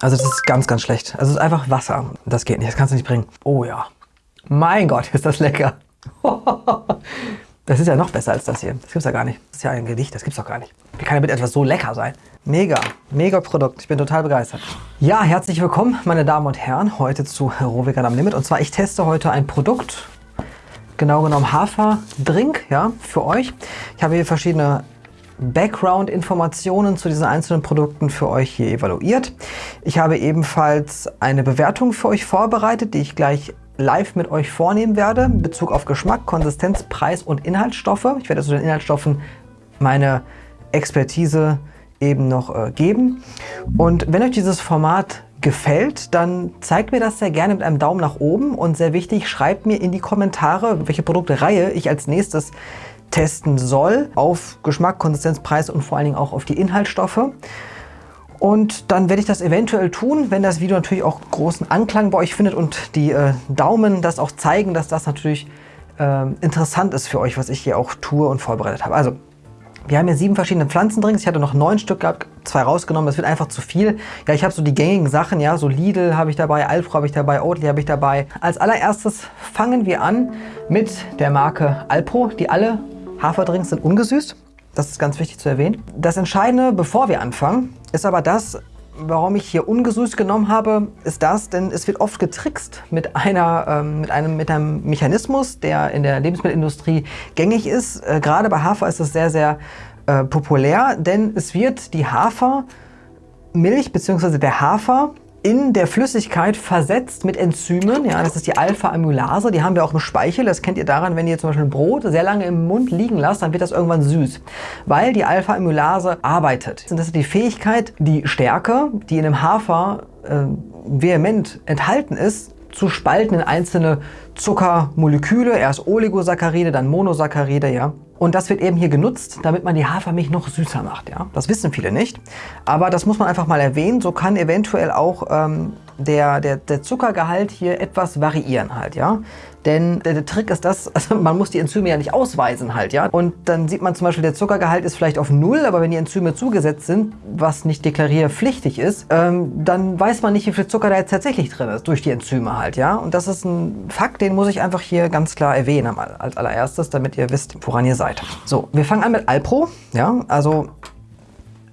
Also das ist ganz, ganz schlecht. Also es ist einfach Wasser. Das geht nicht, das kannst du nicht bringen. Oh ja. Mein Gott, ist das lecker. Das ist ja noch besser als das hier. Das gibt's ja gar nicht. Das ist ja ein Gedicht, das gibt's doch gar nicht. Wie kann damit etwas so lecker sein? Mega, mega Produkt. Ich bin total begeistert. Ja, herzlich willkommen, meine Damen und Herren, heute zu Rohvegan am Limit. Und zwar, ich teste heute ein Produkt, genau genommen Haferdrink, ja, für euch. Ich habe hier verschiedene Background-Informationen zu diesen einzelnen Produkten für euch hier evaluiert. Ich habe ebenfalls eine Bewertung für euch vorbereitet, die ich gleich live mit euch vornehmen werde, in Bezug auf Geschmack, Konsistenz, Preis und Inhaltsstoffe. Ich werde zu den Inhaltsstoffen meine Expertise eben noch äh, geben. Und wenn euch dieses Format gefällt, dann zeigt mir das sehr gerne mit einem Daumen nach oben und sehr wichtig, schreibt mir in die Kommentare, welche Produktereihe ich als nächstes testen soll auf Geschmack, Konsistenz, Preis und vor allen Dingen auch auf die Inhaltsstoffe. Und dann werde ich das eventuell tun, wenn das Video natürlich auch großen Anklang bei euch findet und die äh, Daumen das auch zeigen, dass das natürlich äh, interessant ist für euch, was ich hier auch tue und vorbereitet habe. Also, wir haben hier sieben verschiedene Pflanzendrinks. Ich hatte noch neun Stück gehabt, zwei rausgenommen. Das wird einfach zu viel. Ja, ich habe so die gängigen Sachen, ja, so Lidl habe ich dabei, Alpro habe ich dabei, Oatly habe ich dabei. Als allererstes fangen wir an mit der Marke Alpro, die alle Haferdrinks sind ungesüßt. Das ist ganz wichtig zu erwähnen. Das Entscheidende, bevor wir anfangen, ist aber das, warum ich hier ungesüßt genommen habe, ist das, denn es wird oft getrickst mit, einer, ähm, mit, einem, mit einem Mechanismus, der in der Lebensmittelindustrie gängig ist. Äh, gerade bei Hafer ist es sehr, sehr äh, populär, denn es wird die Hafermilch bzw. der Hafer in der Flüssigkeit versetzt mit Enzymen. Ja, das ist die Alpha-Amylase. Die haben wir auch im Speichel. Das kennt ihr daran, wenn ihr zum Beispiel ein Brot sehr lange im Mund liegen lasst, dann wird das irgendwann süß, weil die Alpha-Amylase arbeitet. Das ist die Fähigkeit, die Stärke, die in einem Hafer äh, vehement enthalten ist, zu spalten in einzelne Zuckermoleküle. Erst Oligosaccharide, dann Monosaccharide, ja. Und das wird eben hier genutzt, damit man die Hafermilch noch süßer macht. Ja? Das wissen viele nicht, aber das muss man einfach mal erwähnen. So kann eventuell auch ähm, der, der, der Zuckergehalt hier etwas variieren halt, ja. Denn der, der, Trick ist das, also man muss die Enzyme ja nicht ausweisen halt, ja. Und dann sieht man zum Beispiel, der Zuckergehalt ist vielleicht auf Null, aber wenn die Enzyme zugesetzt sind, was nicht deklarierpflichtig ist, ähm, dann weiß man nicht, wie viel Zucker da jetzt tatsächlich drin ist, durch die Enzyme halt, ja. Und das ist ein Fakt, den muss ich einfach hier ganz klar erwähnen als allererstes, damit ihr wisst, woran ihr seid. So, wir fangen an mit Alpro, ja. Also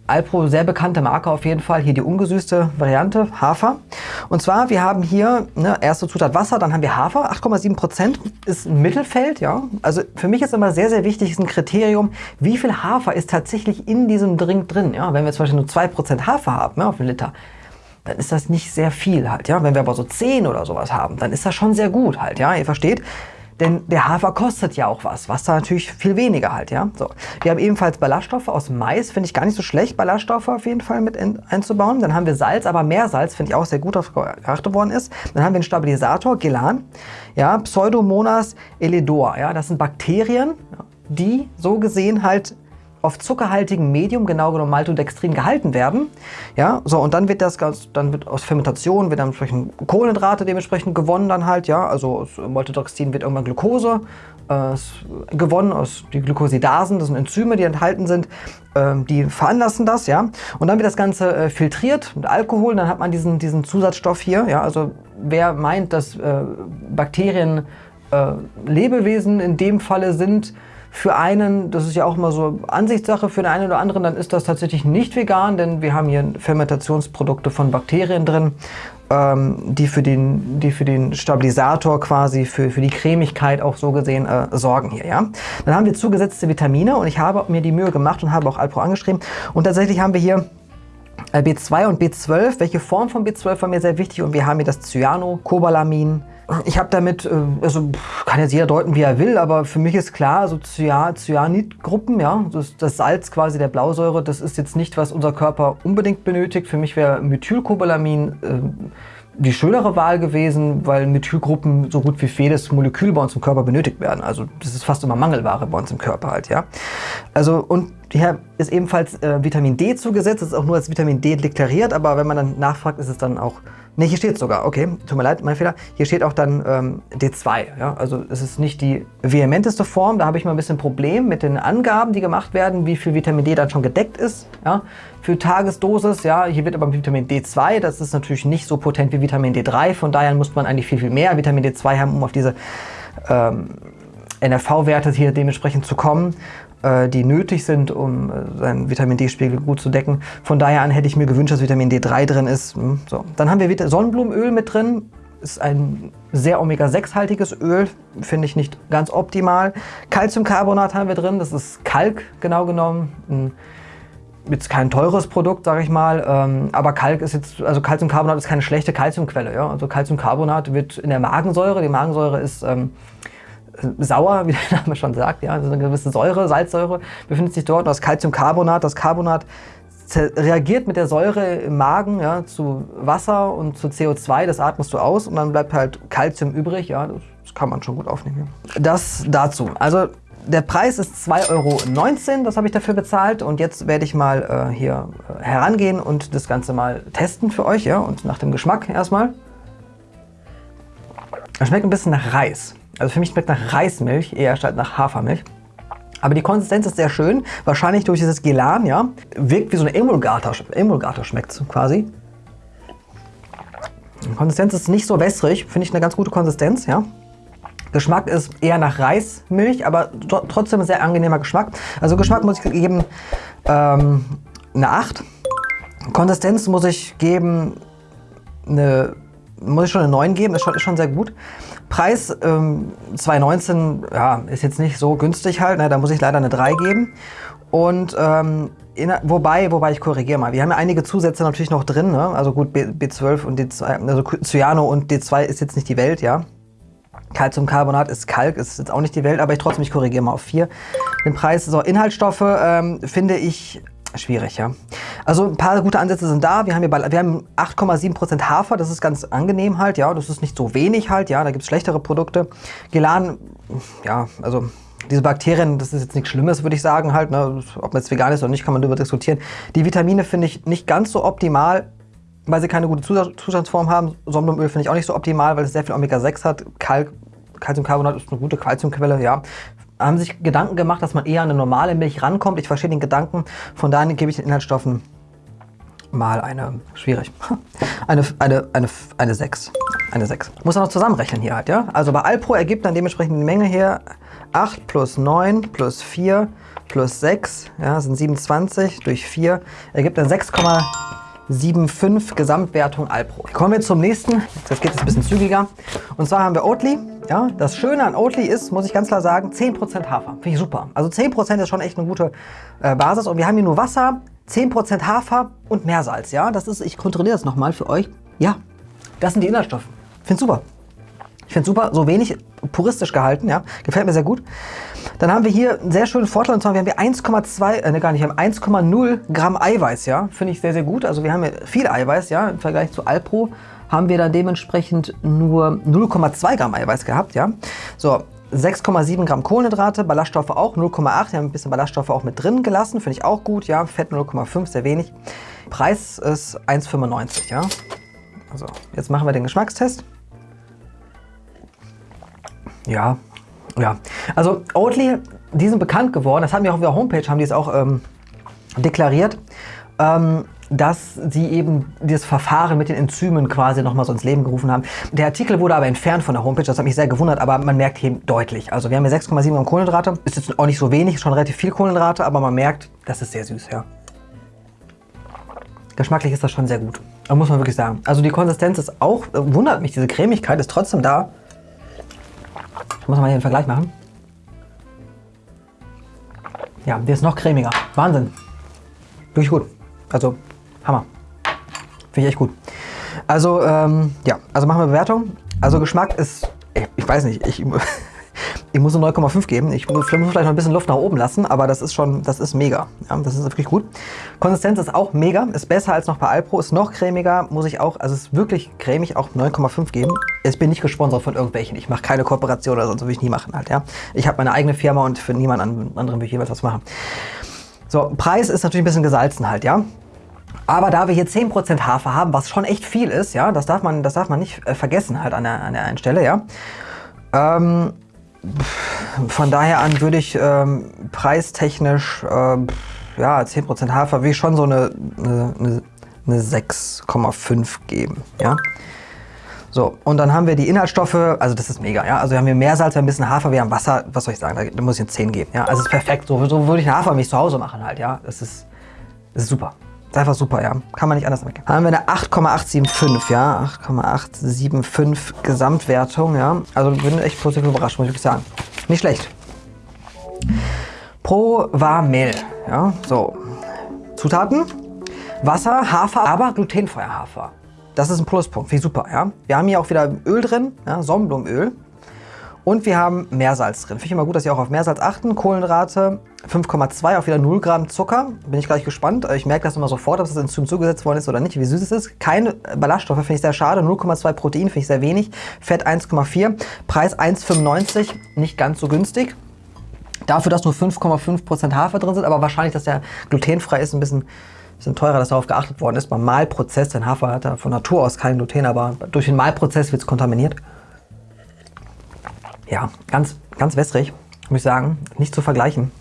Alpro, sehr bekannte Marke auf jeden Fall. Hier die ungesüßte Variante, Hafer. Und zwar, wir haben hier ne, erste Zutat Wasser, dann haben wir Hafer. 8,7 Prozent ist ein Mittelfeld. ja. Also für mich ist immer sehr, sehr wichtig, ist ein Kriterium, wie viel Hafer ist tatsächlich in diesem Drink drin. Ja. Wenn wir zum Beispiel nur 2 Prozent Hafer haben ja, auf einen Liter, dann ist das nicht sehr viel halt. ja. Wenn wir aber so 10 oder sowas haben, dann ist das schon sehr gut halt. ja. Ihr versteht? Denn der Hafer kostet ja auch was. Wasser natürlich viel weniger halt, ja. So. Wir haben ebenfalls Ballaststoffe aus Mais. Finde ich gar nicht so schlecht, Ballaststoffe auf jeden Fall mit einzubauen. Dann haben wir Salz, aber Meersalz finde ich auch sehr gut, was geachtet worden ist. Dann haben wir einen Stabilisator, Gelan. Ja, Pseudomonas elidor. Ja, das sind Bakterien, die so gesehen halt auf zuckerhaltigem Medium, genau genommen Maltodextrin, gehalten werden. Ja, so und dann wird das dann wird aus Fermentation wird dann entsprechend Kohlenhydrate dementsprechend gewonnen dann halt, ja, also aus Maltodextrin wird irgendwann Glucose äh, gewonnen aus die Glucosidasen, das sind Enzyme, die enthalten sind, äh, die veranlassen das, ja, und dann wird das Ganze äh, filtriert mit Alkohol, dann hat man diesen diesen Zusatzstoff hier, ja, also wer meint, dass äh, Bakterien äh, Lebewesen in dem Falle sind, für einen, das ist ja auch immer so Ansichtssache, für den einen oder anderen, dann ist das tatsächlich nicht vegan, denn wir haben hier Fermentationsprodukte von Bakterien drin, ähm, die, für den, die für den Stabilisator quasi, für, für die Cremigkeit auch so gesehen äh, sorgen hier. Ja? Dann haben wir zugesetzte Vitamine und ich habe mir die Mühe gemacht und habe auch Alpro angeschrieben. Und tatsächlich haben wir hier B2 und B12. Welche Form von B12 war mir sehr wichtig und wir haben hier das Cyanocobalamin, ich habe damit, äh, also kann jetzt jeder deuten, wie er will, aber für mich ist klar, so Cyanidgruppen, ja, das, das, Salz quasi der Blausäure, das ist jetzt nicht, was unser Körper unbedingt benötigt. Für mich wäre Methylcobalamin äh, die schönere Wahl gewesen, weil Methylgruppen so gut wie jedes Molekül bei uns im Körper benötigt werden. Also das ist fast immer Mangelware bei uns im Körper halt, ja. Also und Hier ist ebenfalls äh, Vitamin D zugesetzt, das ist auch nur als Vitamin D deklariert, aber wenn man dann nachfragt, ist es dann auch Ne, hier steht sogar, okay, tut mir leid, mein Fehler. Hier steht auch dann ähm, D2, ja, also es ist nicht die vehementeste Form, da habe ich mal ein bisschen Problem mit den Angaben, die gemacht werden, wie viel Vitamin D dann schon gedeckt ist, ja, für Tagesdosis, ja, hier wird aber Vitamin D2, das ist natürlich nicht so potent wie Vitamin D3, von daher muss man eigentlich viel, viel mehr Vitamin D2 haben, um auf diese ähm, NRV-Werte hier dementsprechend zu kommen. Äh, die nötig sind, um äh, seinen Vitamin D-Spiegel gut zu decken. Von daher an hätte ich mir gewünscht, dass Vitamin D3 drin ist. Hm, so. Dann haben wir Sonnenblumenöl mit drin. Ist ein sehr Omega-6-haltiges Öl, finde ich nicht ganz optimal. Calciumcarbonat haben wir drin, das ist Kalk genau genommen. Ein jetzt kein teures Produkt, sage ich mal, ähm, aber Kalk ist jetzt, also Calciumcarbonat ist keine schlechte Calciumquelle. Ja? Also Calciumcarbonat wird in der Magensäure, die Magensäure ist ähm, sauer, wie der Name schon sagt. Ja, also eine gewisse Säure, Salzsäure befindet sich dort. Das Calciumcarbonat, das Carbonat reagiert mit der Säure im Magen ja, zu Wasser und zu CO2, das atmest du aus und dann bleibt halt Calcium übrig. Ja, das kann man schon gut aufnehmen. Das dazu. Also der Preis ist 2,19 Euro, das habe ich dafür bezahlt und jetzt werde ich mal äh, hier äh, herangehen und das Ganze mal testen für euch ja, und nach dem Geschmack erstmal. Es schmeckt ein bisschen nach Reis. Also für mich schmeckt nach Reismilch eher statt nach Hafermilch. Aber die Konsistenz ist sehr schön, wahrscheinlich durch dieses Gelan, ja. Wirkt wie so eine Emulgator, Emulgator schmeckt es quasi. Die Konsistenz ist nicht so wässrig, finde ich eine ganz gute Konsistenz, ja. Geschmack ist eher nach Reismilch, aber trotzdem ein sehr angenehmer Geschmack. Also Geschmack muss ich geben ähm, eine 8. Konsistenz muss ich geben eine, muss ich schon eine 9 geben, ist schon, ist schon sehr gut. Preis ähm, 2019 ja, ist jetzt nicht so günstig halt, ne, da muss ich leider eine 3 geben. Und ähm, in, wobei, wobei ich korrigiere mal, wir haben ja einige Zusätze natürlich noch drin, ne? also gut B, B12 und D2, also Cyano und D2 ist jetzt nicht die Welt, ja. Calciumcarbonat ist Kalk, ist jetzt auch nicht die Welt, aber ich trotzdem, ich korrigiere mal auf 4. Den Preis, so Inhaltsstoffe ähm, finde ich schwierig, ja. Also ein paar gute Ansätze sind da. Wir haben hier wir haben 8,7% Hafer, das ist ganz angenehm halt, ja. Das ist nicht so wenig halt, ja. Da gibt es schlechtere Produkte. Gelan, ja, also diese Bakterien, das ist jetzt nichts Schlimmes, würde ich sagen halt. Ne? Ob man jetzt vegan ist oder nicht, kann man darüber diskutieren. Die Vitamine finde ich nicht ganz so optimal, weil sie keine gute Zustandsform haben. Sonnenblumenöl finde ich auch nicht so optimal, weil es sehr viel Omega-6 hat. Kalk, Calciumcarbonat ist eine gute Calciumquelle, ja haben sich Gedanken gemacht, dass man eher an eine normale Milch rankommt. Ich verstehe den Gedanken, von daher gebe ich den Inhaltsstoffen mal eine, schwierig, eine, eine, eine, eine 6. Eine 6. Muss man noch zusammenrechnen hier halt, ja? Also bei Alpro ergibt dann dementsprechend die Menge hier 8 plus 9 plus 4 plus 6, ja, sind 27 durch 4, ergibt dann 6,75 Gesamtwertung Alpro. Kommen wir zum nächsten, das geht jetzt ein bisschen zügiger. Und zwar haben wir Oatly. Ja, das Schöne an Oatly ist, muss ich ganz klar sagen, 10% Hafer. Finde ich super. Also 10% ist schon echt eine gute äh, Basis. Und wir haben hier nur Wasser, 10% Hafer und Meersalz. Ja, das ist, ich kontrolliere das nochmal für euch. Ja, das sind die Inhaltsstoffe. Finde super. Ich finde super, so wenig puristisch gehalten, ja. Gefällt mir sehr gut. Dann haben wir hier einen sehr schönen Vorteil, und zwar wir haben hier 1,2, äh, ne, gar nicht, wir haben 1,0 Gramm Eiweiß, ja. Finde ich sehr, sehr gut. Also wir haben hier viel Eiweiß, ja, im Vergleich zu Alpro haben wir dann dementsprechend nur 0,2 Gramm Eiweiß gehabt. Ja? So, 6,7 Gramm Kohlenhydrate, Ballaststoffe auch 0,8. Wir haben ein bisschen Ballaststoffe auch mit drin gelassen, finde ich auch gut. Ja, Fett 0,5, sehr wenig. Preis ist 1,95. Ja, also jetzt machen wir den Geschmackstest. Ja, ja. Also Oatly, die sind bekannt geworden. Das haben wir auch auf der Homepage, haben die es auch ähm, deklariert. Ähm, dass sie eben das Verfahren mit den Enzymen quasi nochmal so ins Leben gerufen haben. Der Artikel wurde aber entfernt von der Homepage, das hat mich sehr gewundert, aber man merkt hier deutlich. Also wir haben hier 6,7 Gramm Kohlenhydrate, ist jetzt auch nicht so wenig, schon relativ viel Kohlenhydrate, aber man merkt, das ist sehr süß, ja. Geschmacklich ist das schon sehr gut, muss man wirklich sagen. Also die Konsistenz ist auch, wundert mich, diese Cremigkeit ist trotzdem da. Ich muss mal hier einen Vergleich machen. Ja, der ist noch cremiger. Wahnsinn. Wirklich gut. Also Hammer. Finde ich echt gut. Also, ähm, ja, also machen wir Bewertung. Also Geschmack ist, ich weiß nicht, ich, ich muss eine 9,5 geben. Ich muss vielleicht noch ein bisschen Luft nach oben lassen, aber das ist schon, das ist mega. Ja, das ist wirklich gut. Konsistenz ist auch mega, ist besser als noch bei Alpro, ist noch cremiger, muss ich auch, also ist wirklich cremig, auch 9,5 geben. Ich bin nicht gesponsert von irgendwelchen, ich mache keine Kooperation oder sonst, würde ich nie machen halt, ja. Ich habe meine eigene Firma und für niemand anderen will ich jeweils was machen. So, Preis ist natürlich ein bisschen gesalzen halt, ja. Aber da wir hier 10% Hafer haben, was schon echt viel ist, ja, das darf man, das darf man nicht äh, vergessen halt an der, an der einen Stelle, ja. Ähm, von daher an würde ich ähm, preistechnisch, äh, ja, 10% Hafer, wie schon so eine, eine, eine 6,5 geben, ja. So, und dann haben wir die Inhaltsstoffe, also das ist mega, ja. Also wir haben hier Meersalz, wir haben ein bisschen Hafer, wir haben Wasser, was soll ich sagen, da muss ich eine 10 geben, ja. Also es ist perfekt, so, so würde ich eine Hafermilch zu Hause machen halt, ja. Das ist, das ist super. Ist einfach super, ja. Kann man nicht anders machen. Dann haben wir eine 8,875, ja. 8,875 Gesamtwertung, ja. Also bin echt positiv überrascht, muss ich wirklich sagen. Nicht schlecht. Pro war Mehl, ja. So. Zutaten. Wasser, Hafer, aber glutenfreier Hafer. Das ist ein Pluspunkt, finde ich super. Ja? Wir haben hier auch wieder Öl drin, ja, Sonnenblumenöl. Und wir haben Meersalz drin. Finde ich immer gut, dass Sie auch auf Meersalz achten. Kohlenhydrate 5,2, auch wieder 0 Gramm Zucker. Bin ich gleich gespannt. Ich merke das immer sofort, ob das Enzym zugesetzt worden ist oder nicht, wie süß es ist. Keine Ballaststoffe, finde ich sehr schade. 0,2 Protein finde ich sehr wenig. Fett 1,4. Preis 1,95, nicht ganz so günstig. Dafür, dass nur 5,5% Hafer drin sind, aber wahrscheinlich, dass der glutenfrei ist, ein bisschen sind teurer, dass darauf geachtet worden ist beim Mahlprozess. Denn Hafer hat ja von Natur aus kein Gluten, aber durch den Mahlprozess wird es kontaminiert. Ja, ganz, ganz wässrig, muss ich sagen. Nicht zu vergleichen.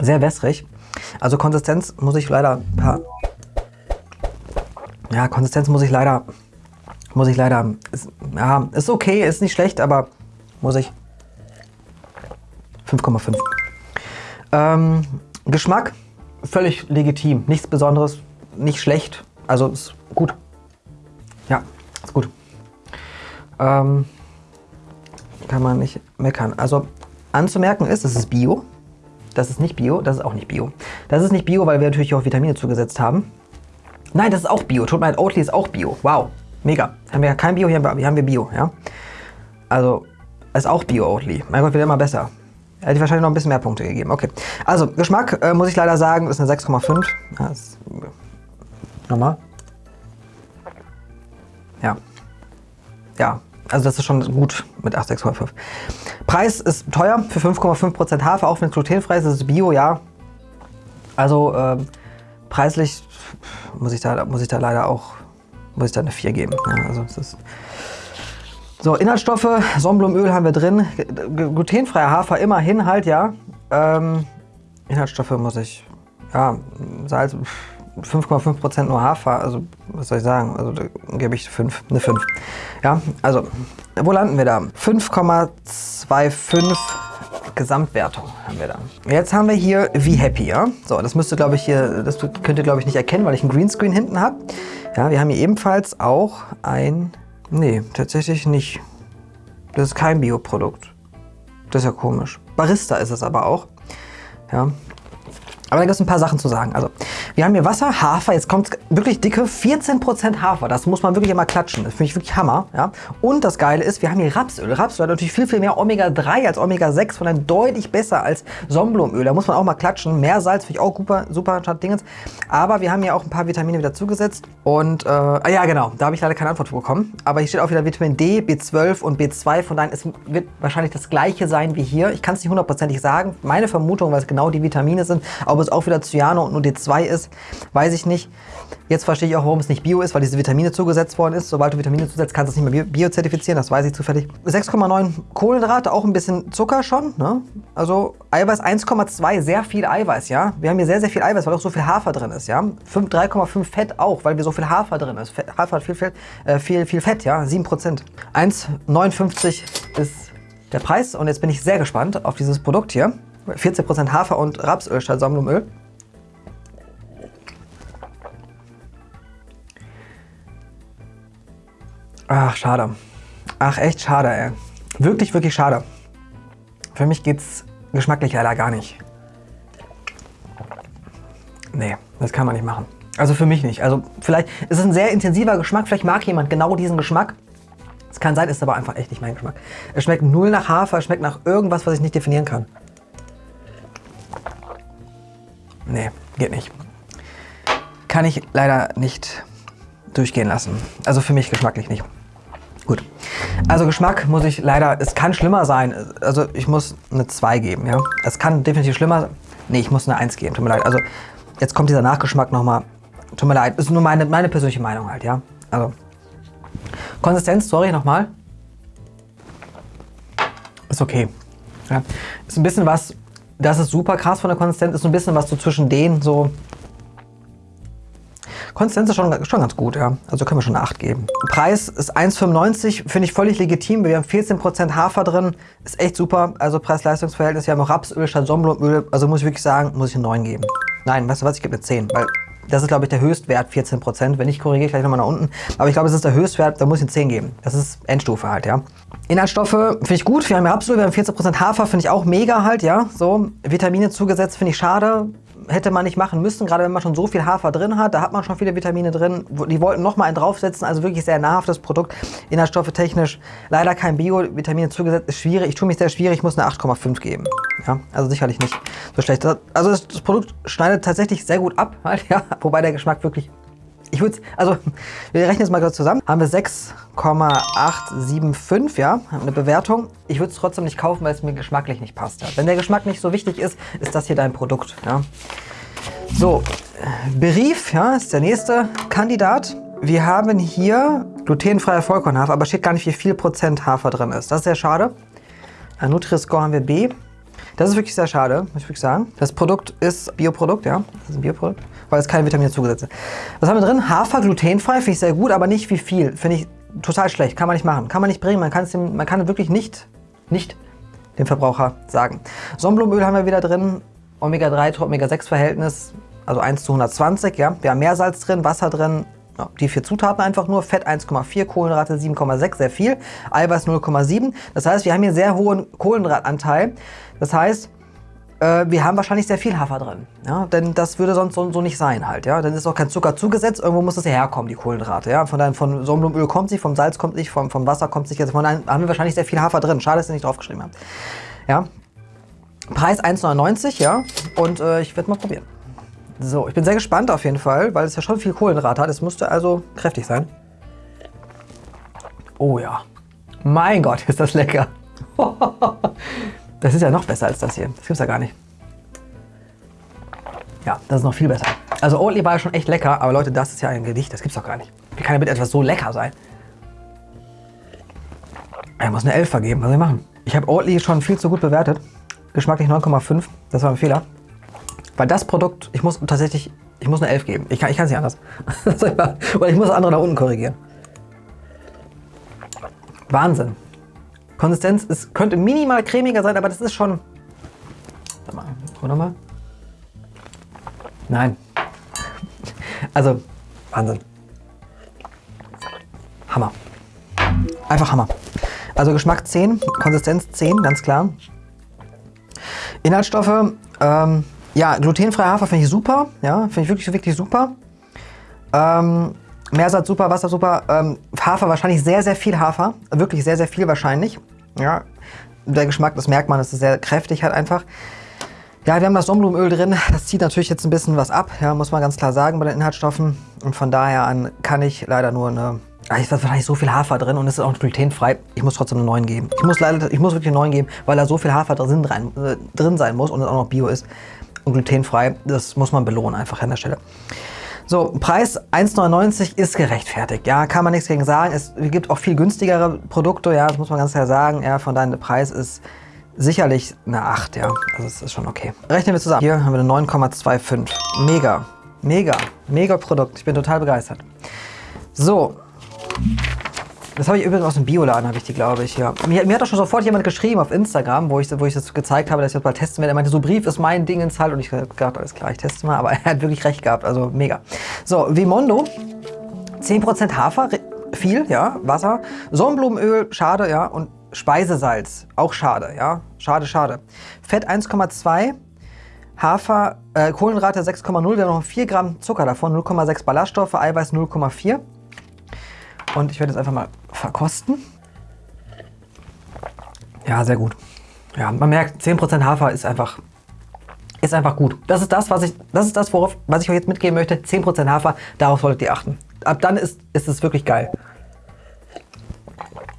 Sehr wässrig. Also Konsistenz muss ich leider... Ja, Konsistenz muss ich leider... Muss ich leider... Ist, ja, ist okay, ist nicht schlecht, aber muss ich... 5,5. Ähm, Geschmack völlig legitim. Nichts Besonderes, nicht schlecht. Also ist gut. Ja, ist gut. Ähm, kann man nicht meckern. Also anzumerken ist, es ist Bio. Das ist nicht Bio, das ist auch nicht Bio. Das ist nicht Bio, weil wir natürlich auch Vitamine zugesetzt haben. Nein, das ist auch Bio. Tut mir leid, Oatly ist auch Bio. Wow, mega. Haben wir kein Bio, hier haben wir Bio. Ja? Also, ist auch Bio Oatly. Mein Gott, wird immer besser. Hätte ich wahrscheinlich noch ein bisschen mehr Punkte gegeben. Okay. Also, Geschmack, äh, muss ich leider sagen, ist eine 6,5. Ja, ist normal. Ja. Ja, also das ist schon gut mit 8, 6,5. Preis ist teuer für 5,5% Hafer, auch wenn es glutenfrei ist. Das ist Bio, ja. Also äh, preislich muss ich, da, muss ich da leider auch muss ich da eine 4 geben. Ja, also es ist so, Inhaltsstoffe, Sonnenblumenöl haben wir drin, glutenfreier Hafer immerhin halt, ja. Ähm, Inhaltsstoffe muss ich, ja, Salz, 5,5% nur Hafer, also was soll ich sagen, also da gebe ich 5, eine 5. Ja, also, wo landen wir da? 5,25 Gesamtwertung haben wir da. Jetzt haben wir hier Wie Happy, ja. So, das müsste, glaube ich, hier, das könnt ihr, glaube ich, nicht erkennen, weil ich einen Greenscreen hinten habe. Ja, wir haben hier ebenfalls auch ein Nee, tatsächlich nicht. Das ist kein Bioprodukt. Das ist ja komisch. Barista ist es aber auch. Ja, aber da gibt es ein paar Sachen zu sagen. Also, wir haben hier Wasser, Hafer, jetzt kommt wirklich dicke 14% Hafer. Das muss man wirklich immer klatschen. Das finde ich wirklich Hammer. Ja? Und das Geile ist, wir haben hier Rapsöl. Rapsöl hat natürlich viel, viel mehr Omega-3 als Omega-6, von einem deutlich besser als Sonnenblumenöl. Da muss man auch mal klatschen. Mehr Salz finde ich auch super, super statt Dingens. Aber wir haben hier auch ein paar Vitamine wieder zugesetzt. Und, äh, ah ja genau, da habe ich leider keine Antwort bekommen. Aber hier steht auch wieder Vitamin D, B12 und B2. Von daher, es wird wahrscheinlich das gleiche sein wie hier. Ich kann es nicht hundertprozentig sagen. Meine Vermutung, weil es genau die Vitamine sind, ob es auch wieder Cyano und nur D2 ist, weiß ich nicht. Jetzt verstehe ich auch, warum es nicht Bio ist, weil diese Vitamine zugesetzt worden ist. Sobald du Vitamine zusetzt, kannst du es nicht mehr biozertifizieren, das weiß ich zufällig. 6,9 Kohlenhydrate, auch ein bisschen Zucker schon. Ne? Also Eiweiß 1,2, sehr viel Eiweiß, ja. Wir haben hier sehr, sehr viel Eiweiß, weil auch so viel Hafer drin ist, ja. 3,5 Fett auch, weil wir so viel Hafer drin ist. Hafer hat viel Fett, äh, viel, viel Fett, ja, 7%. 1,59 ist der Preis und jetzt bin ich sehr gespannt auf dieses Produkt hier. 14% Hafer und Rapsöl statt Sonnenblumenöl. Ach, schade. Ach, echt schade, ey. Wirklich, wirklich schade. Für mich geht's geschmacklich leider gar nicht. Nee, das kann man nicht machen. Also für mich nicht. Also vielleicht ist es ein sehr intensiver Geschmack. Vielleicht mag jemand genau diesen Geschmack. Es kann sein, ist aber einfach echt nicht mein Geschmack. Es schmeckt null nach Hafer, es schmeckt nach irgendwas, was ich nicht definieren kann. Nee, geht nicht. Kann ich leider nicht durchgehen lassen. Also für mich geschmacklich nicht. Gut. Also Geschmack muss ich leider, es kann schlimmer sein. Also ich muss eine 2 geben, ja. Es kann definitiv schlimmer sein. Nee, ich muss eine 1 geben, tut mir leid. Also, jetzt kommt dieser Nachgeschmack nochmal. Tut mir leid, ist nur meine, meine persönliche Meinung halt, ja. Also, Konsistenz, sorry, nochmal. Ist okay. Ja. Ist ein bisschen was, das ist super krass von der Konsistenz, ist so ein bisschen was so zwischen denen, so Konsistenz ist schon, schon ganz gut, ja. Also können wir schon eine 8 geben. Preis ist 1,95, finde ich völlig legitim. Wir haben 14% Hafer drin, ist echt super. Also Preis-Leistungs-Verhältnis. Wir haben auch Rapsöl statt Sonnenblumenöl. Also muss ich wirklich sagen, muss ich eine 9 geben. Nein, weißt du was, ich gebe eine 10, weil das ist, glaube ich, der Höchstwert, 14%. Wenn ich korrigiere, gleich nochmal nach unten. Aber ich glaube, es ist der Höchstwert, da muss ich eine 10 geben. Das ist Endstufe halt, ja. Inhaltsstoffe finde ich gut. Wir haben Rapsöl, wir haben 14% Hafer, finde ich auch mega halt, ja. So, Vitamine zugesetzt, finde ich schade hätte man nicht machen müssen, gerade wenn man schon so viel Hafer drin hat. Da hat man schon viele Vitamine drin. Die wollten noch mal einen draufsetzen, also wirklich sehr nahrhaftes Produkt. Inhaltsstoffe technisch leider kein Bio-Vitamine zugesetzt, ist schwierig. Ich tue mich sehr schwierig, ich muss eine 8,5 geben. Ja, also sicherlich nicht so schlecht. Also das, das Produkt schneidet tatsächlich sehr gut ab, halt, ja, wobei der Geschmack wirklich ich würde, also wir rechnen jetzt mal kurz zusammen. Haben wir 6,875, ja, eine Bewertung. Ich würde es trotzdem nicht kaufen, weil es mir geschmacklich nicht passt. Ja. Wenn der Geschmack nicht so wichtig ist, ist das hier dein Produkt. Ja. So, Berief, ja, ist der nächste Kandidat. Wir haben hier glutenfreier Vollkornhafer, aber steht gar nicht, wie viel Prozent Hafer drin ist. Das ist sehr schade. Nutri-Score haben wir B. Das ist wirklich sehr schade, muss ich wirklich sagen. Das Produkt ist Bioprodukt, ja. Das ist ein Bioprodukt, weil es keine Vitamine zugesetzt sind. Was haben wir drin? Hafer, glutenfrei, finde ich sehr gut, aber nicht wie viel. Finde ich total schlecht. Kann man nicht machen. Kann man nicht bringen. Man dem, man kann wirklich nicht, nicht dem Verbraucher sagen. Sonnenblumenöl haben wir wieder drin. Omega-3 zu Omega-6-Verhältnis, also 1 zu 120. Ja. Wir haben Meersalz drin, Wasser drin, ja, die vier Zutaten einfach nur. Fett 1,4, Kohlenhydrate 7,6, sehr viel. Eiweiß 0,7. Das heißt, wir haben hier sehr hohen Kohlenhydratanteil. Das heißt, äh, wir haben wahrscheinlich sehr viel Hafer drin. Ja? Denn das würde sonst so, so, nicht sein halt. Ja? Dann ist auch kein Zucker zugesetzt. Irgendwo muss das herkommen, die Kohlenhydrate. Ja? Von, von Sonnenblumenöl kommt sie, vom Salz kommt nicht, vom, vom Wasser kommt nicht. Von daher haben wir wahrscheinlich sehr viel Hafer drin. Schade, dass ihr nicht draufgeschrieben habt. Ja? Preis 1,99, ja. Und äh, ich werde mal probieren. So, ich bin sehr gespannt auf jeden Fall, weil es ja schon viel Kohlenhydrate hat. Es müsste also kräftig sein. Oh ja. Mein Gott, ist das lecker. Das ist ja noch besser als das hier. Das gibt's ja gar nicht. Ja, das ist noch viel besser. Also Oatly war ja schon echt lecker, aber Leute, das ist ja ein Gedicht. Das gibt's doch gar nicht. Wie kann damit etwas so lecker sein? Er muss eine 11 vergeben. Was soll ich machen? Ich habe Oatly schon viel zu gut bewertet. Geschmacklich 9,5. Das war ein Fehler. Weil das Produkt, ich muss tatsächlich, ich muss eine 11 geben. Ich kann es nicht anders. Oder ich muss andere nach unten korrigieren. Wahnsinn. Konsistenz ist, könnte minimal cremiger sein, aber das ist schon... Warte mal, oder mal? Nein. Also, Wahnsinn. Hammer. Einfach Hammer. Also Geschmack 10, Konsistenz 10, ganz klar. Inhaltsstoffe, ähm, ja, glutenfreier Hafer finde ich super. Ja, finde ich wirklich, wirklich super. Ähm, Meersatz super, Wasser super. Ähm, Hafer wahrscheinlich sehr, sehr viel Hafer. Wirklich sehr, sehr viel wahrscheinlich. Ja, der Geschmack, das merkt man, das ist sehr kräftig halt einfach. Ja, wir haben das Sonnenblumenöl drin. Das zieht natürlich jetzt ein bisschen was ab, ja, muss man ganz klar sagen bei den Inhaltsstoffen. Und von daher an kann ich leider nur eine... Ah, ist wahrscheinlich so viel Hafer drin und es ist auch glutenfrei. Ich muss trotzdem eine 9 geben. Ich muss leider, ich muss wirklich eine 9 geben, weil da so viel Hafer drin, äh, drin sein muss und es auch noch Bio ist und glutenfrei. Das muss man belohnen einfach an der Stelle. So, Preis 1,99 ist gerechtfertigt. Ja, kann man nichts gegen sagen. Es gibt auch viel günstigere Produkte, ja, das muss man ganz klar sagen. Ja, von daher der Preis ist sicherlich eine 8, ja. Also es ist schon okay. Rechnen wir zusammen. Hier haben wir eine 9,25. Mega, mega, mega Produkt. Ich bin total begeistert. So, das habe ich übrigens aus dem Bioladen, habe ich die, glaube ich, ja. Mir, mir, hat doch schon sofort jemand geschrieben auf Instagram, wo ich, wo ich das gezeigt habe, dass ich das mal testen werde. Er meinte, so Brief ist mein Ding ins halt. Und ich habe gedacht, alles klar, ich teste mal. Aber er hat wirklich recht gehabt, also mega. So, Vimondo, 10% Hafer, viel, ja, Wasser. Sonnenblumenöl, schade, ja. Und Speisesalz, auch schade, ja. Schade, schade. Fett 1,2. Hafer, äh, Kohlenrate 6,0, wir haben noch 4 Gramm Zucker davon, 0,6 Ballaststoffe, Eiweiß 0,4. Und ich werde jetzt einfach mal verkosten. Ja, sehr gut. Ja, man merkt, 10% Hafer ist einfach, ist einfach gut. Das ist das, was ich, das ist das, worauf, was ich euch jetzt mitgeben möchte. 10% Hafer, darauf solltet ihr achten. Ab dann ist, ist es wirklich geil.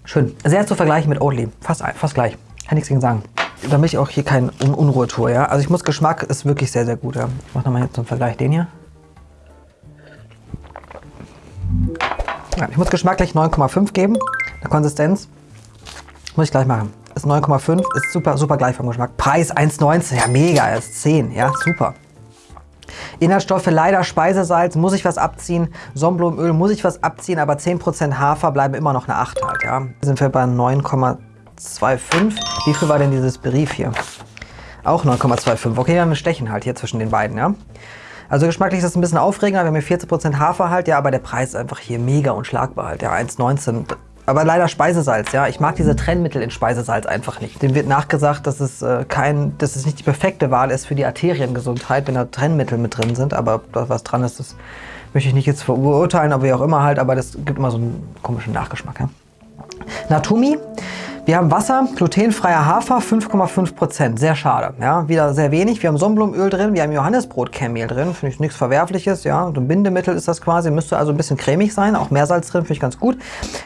Schön. Sehr zu vergleichen mit Oatly. Fast, fast gleich. Kann nichts gegen sagen. damit ich auch hier keine Un Unruhe tue, ja. Also ich muss, Geschmack ist wirklich sehr, sehr gut, ja. Ich mache nochmal jetzt zum Vergleich den hier. Ich muss Geschmack gleich 9,5 geben. Eine Konsistenz muss ich gleich machen. Ist 9,5, ist super, super gleich vom Geschmack. Preis 1,19, ja mega, ist 10, ja super. Inhaltsstoffe leider Speisesalz, muss ich was abziehen. Sonnenblumenöl muss ich was abziehen, aber 10% Hafer bleiben immer noch eine 8 halt, ja. Sind wir bei 9,25. Wie viel war denn dieses Brief hier? Auch 9,25. Okay, ein Stechen halt hier zwischen den beiden, ja. Also geschmacklich ist das ein bisschen aufregender. Wir haben hier 40% Hafer halt, ja, aber der Preis ist einfach hier mega unschlagbar halt, ja. 1,19 aber leider Speisesalz, ja. Ich mag diese Trennmittel in Speisesalz einfach nicht. Dem wird nachgesagt, dass es, äh, kein, dass es nicht die perfekte Wahl ist für die Arteriengesundheit, wenn da Trennmittel mit drin sind. Aber was dran ist, das möchte ich nicht jetzt verurteilen, aber wie auch immer halt. Aber das gibt immer so einen komischen Nachgeschmack. Ja. Natumi wir haben Wasser, glutenfreier Hafer, 5,5%. Sehr schade. Ja, wieder sehr wenig. Wir haben Sonnenblumenöl drin, wir haben Johannesbrot-Kehrmehl drin. Finde ich nichts Verwerfliches. Ja, so ein Bindemittel ist das quasi. Müsste also ein bisschen cremig sein. Auch Meersalz drin, finde ich ganz gut.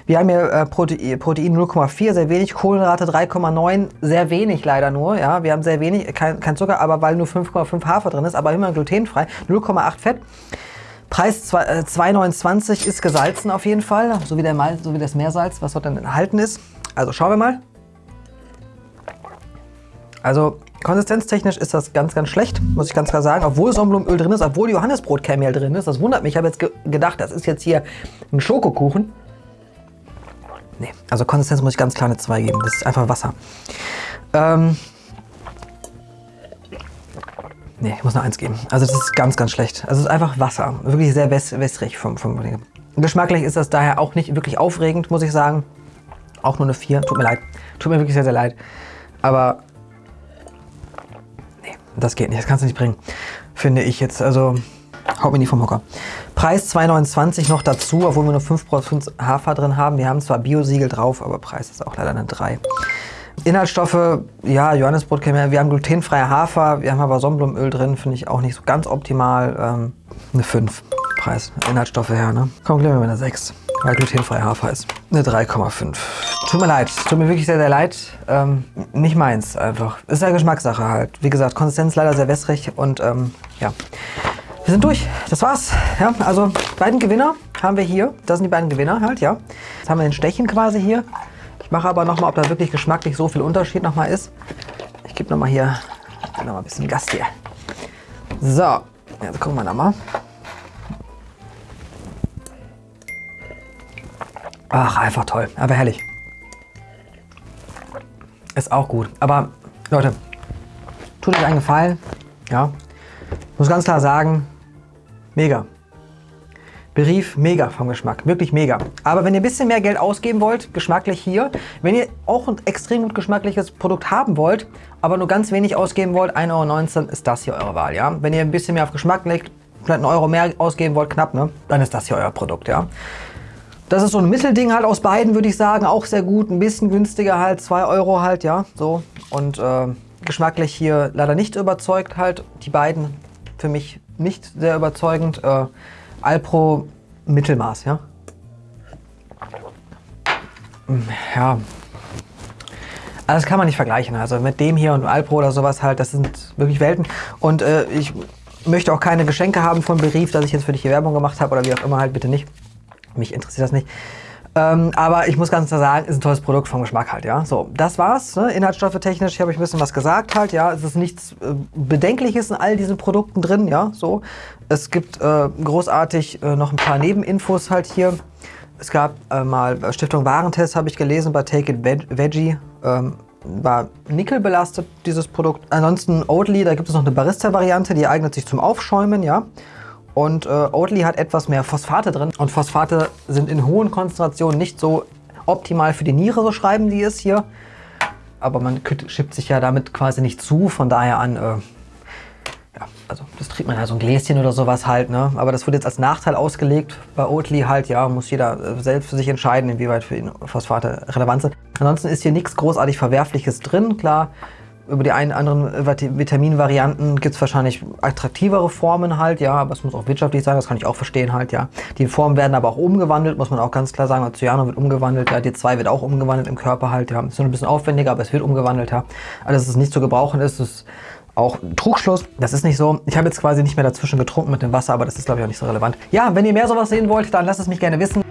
Wir haben hier äh, Protein, Protein 0,4, sehr wenig. Kohlenrate 3,9, sehr wenig leider nur. Ja, wir haben sehr wenig, kein, kein Zucker, aber weil nur 5,5 Hafer drin ist, aber immer glutenfrei. 0,8 Fett. Preis 2,29 äh, ist gesalzen auf jeden Fall, so wie, der Mal, so wie das Meersalz, was dort dann enthalten ist. Also schauen wir mal. Also konsistenztechnisch ist das ganz, ganz schlecht, muss ich ganz klar sagen. Obwohl Sonnenblumenöl drin ist, obwohl Johannesbrot-Kernmehl drin ist. Das wundert mich. Ich habe jetzt ge gedacht, das ist jetzt hier ein Schokokuchen. Nee, also Konsistenz muss ich ganz klar eine 2 geben. Das ist einfach Wasser. Ähm nee, ich muss eine 1 geben. Also das ist ganz, ganz schlecht. Also es ist einfach Wasser. Wirklich sehr wässrig vom, vom Geschmacklich ist das daher auch nicht wirklich aufregend, muss ich sagen. Auch nur eine 4. Tut mir leid. Tut mir wirklich sehr, sehr leid. Aber nee, das geht nicht. Das kannst du nicht bringen. Finde ich jetzt. Also haut mir nicht vom Hocker. Preis 2,29 noch dazu, obwohl wir nur 5% Hafer drin haben. Wir haben zwar Biosiegel drauf, aber Preis ist auch leider eine 3. Inhaltsstoffe, ja, Johannesbrot kennen wir. Wir haben glutenfreie Hafer, wir haben aber Sonnenblumenöl drin, finde ich auch nicht so ganz optimal. Ähm, eine 5 Preis, Inhaltsstoffe her, ne? Komm, gleich mit einer 6 weil glutenfrei Hafer ist. Eine 3,5. Tut mir leid, tut mir wirklich sehr, sehr leid. Ähm, nicht meins einfach. Ist ja Geschmackssache halt. Wie gesagt, Konsistenz leider sehr wässrig und ähm, ja. Wir sind durch. Das war's. Ja, also beiden Gewinner haben wir hier. Das sind die beiden Gewinner halt, ja. Jetzt haben wir den Stechen quasi hier. Ich mache aber nochmal, ob da wirklich geschmacklich so viel Unterschied nochmal ist. Ich gebe nochmal hier noch mal ein bisschen Gas hier. So, jetzt gucken wir nochmal. Ach, einfach toll. Aber herrlich. Ist auch gut. Aber Leute, tut euch einen Gefallen. Ja. Muss ganz klar sagen, mega. Berief, mega vom Geschmack. Wirklich mega. Aber wenn ihr ein bisschen mehr Geld ausgeben wollt, geschmacklich hier, wenn ihr auch ein extrem gut geschmackliches Produkt haben wollt, aber nur ganz wenig ausgeben wollt, 1,19 Euro, ist das hier eure Wahl. Ja? Wenn ihr ein bisschen mehr auf Geschmack legt, vielleicht einen Euro mehr ausgeben wollt, knapp, ne? dann ist das hier euer Produkt. Ja? Das ist so ein Mittelding halt aus beiden, würde ich sagen. Auch sehr gut. Ein bisschen günstiger halt. 2 Euro halt, ja. So. Und äh, geschmacklich hier leider nicht überzeugt halt. Die beiden für mich nicht sehr überzeugend. Äh, Alpro Mittelmaß, ja. Ja. Also das kann man nicht vergleichen. Also mit dem hier und Alpro oder sowas halt, das sind wirklich Welten. Und äh, ich möchte auch keine Geschenke haben von Berief, dass ich jetzt für dich hier Werbung gemacht habe oder wie auch immer halt, bitte nicht. Mich interessiert das nicht. Ähm, aber ich muss ganz klar sagen, ist ein tolles Produkt vom Geschmack halt, ja. So, das war's. Ne? Inhaltsstoffe technisch habe ich ein bisschen was gesagt halt, ja. Es ist nichts äh, Bedenkliches in all diesen Produkten drin, ja. So, es gibt äh, großartig äh, noch ein paar Nebeninfos halt hier. Es gab äh, mal äh, Stiftung Warentest, habe ich gelesen, bei Take It Veg Veggie. Ähm, war Nickel belastet, dieses Produkt. Ansonsten Oatly, da gibt es noch eine Barista-Variante, die eignet sich zum Aufschäumen, ja. Und äh, Oatly hat etwas mehr Phosphate drin. Und Phosphate sind in hohen Konzentrationen nicht so optimal für die Niere, so schreiben die es hier. Aber man schippt sich ja damit quasi nicht zu, von daher an, äh, ja, also das trinkt man ja so ein Gläschen oder sowas halt, ne? Aber das wird jetzt als Nachteil ausgelegt. Bei Oatly halt, ja, muss jeder äh, selbst für sich entscheiden, inwieweit für ihn Phosphate relevant sind. Ansonsten ist hier nichts großartig Verwerfliches drin, klar über die einen anderen Vitaminvarianten gibt es wahrscheinlich attraktivere Formen halt, ja, aber es muss auch wirtschaftlich sein, das kann ich auch verstehen halt, ja. Die Formen werden aber auch umgewandelt, muss man auch ganz klar sagen. Cyano wird umgewandelt, ja, D2 wird auch umgewandelt im Körper halt, ja. Ist nur ein bisschen aufwendiger, aber es wird umgewandelt, ja. Alles, was nicht zu gebrauchen ist, ist auch Trugschluss. Das ist nicht so. Ich habe jetzt quasi nicht mehr dazwischen getrunken mit dem Wasser, aber das ist glaube ich auch nicht so relevant. Ja, wenn ihr mehr sowas sehen wollt, dann lasst es mich gerne wissen.